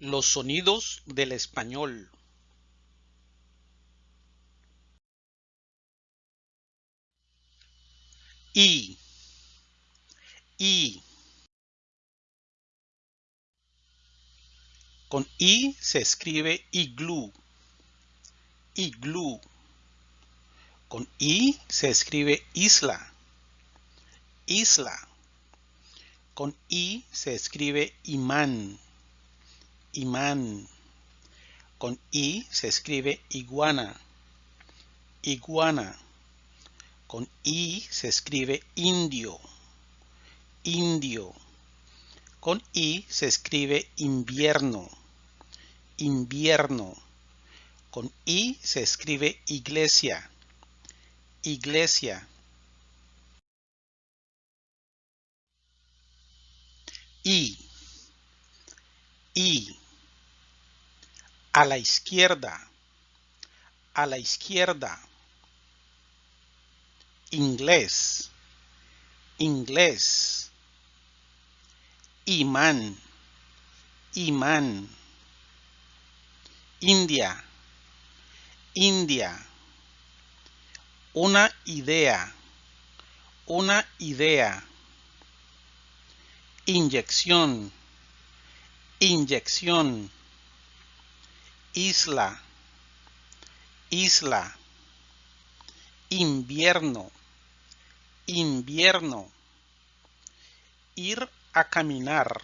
Los sonidos del español. I. I. Con I se escribe iglú. Iglú. Con I se escribe isla. Isla. Con I se escribe imán. Imán. Con I se escribe iguana. Iguana. Con I se escribe indio. Indio. Con I se escribe invierno. Invierno. Con I se escribe iglesia. Iglesia. I. I. A la izquierda. A la izquierda. Inglés. Inglés. Imán. Imán. India. India. Una idea. Una idea. Inyección. Inyección. Isla. Isla. Invierno. Invierno. Ir a caminar.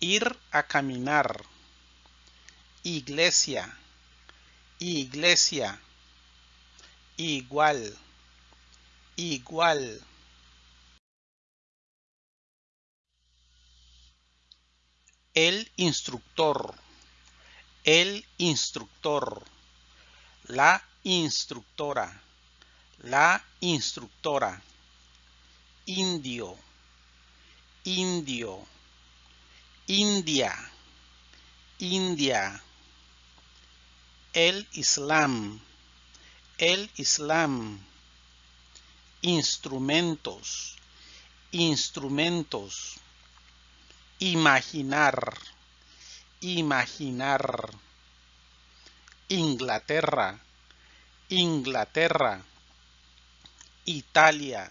Ir a caminar. Iglesia. Iglesia. Igual. Igual. El instructor. El instructor. La instructora. La instructora. Indio. Indio. India. India. El Islam. El Islam. Instrumentos. Instrumentos. Imaginar. Imaginar. Inglaterra. Inglaterra. Italia.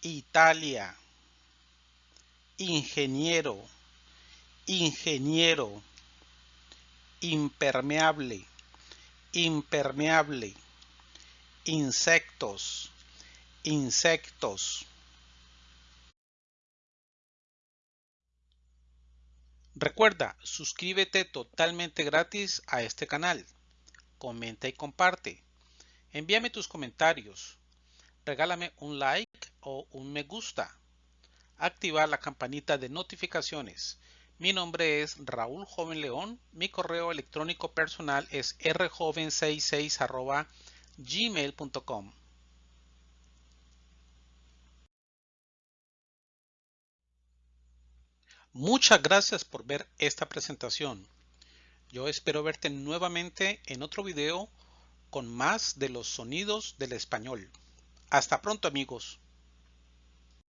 Italia. Ingeniero. Ingeniero. Impermeable. Impermeable. Insectos. Insectos. Recuerda, suscríbete totalmente gratis a este canal. Comenta y comparte. Envíame tus comentarios. Regálame un like o un me gusta. Activar la campanita de notificaciones. Mi nombre es Raúl Joven León. Mi correo electrónico personal es rjoven66 gmail.com. Muchas gracias por ver esta presentación. Yo espero verte nuevamente en otro video con más de los sonidos del español. Hasta pronto amigos.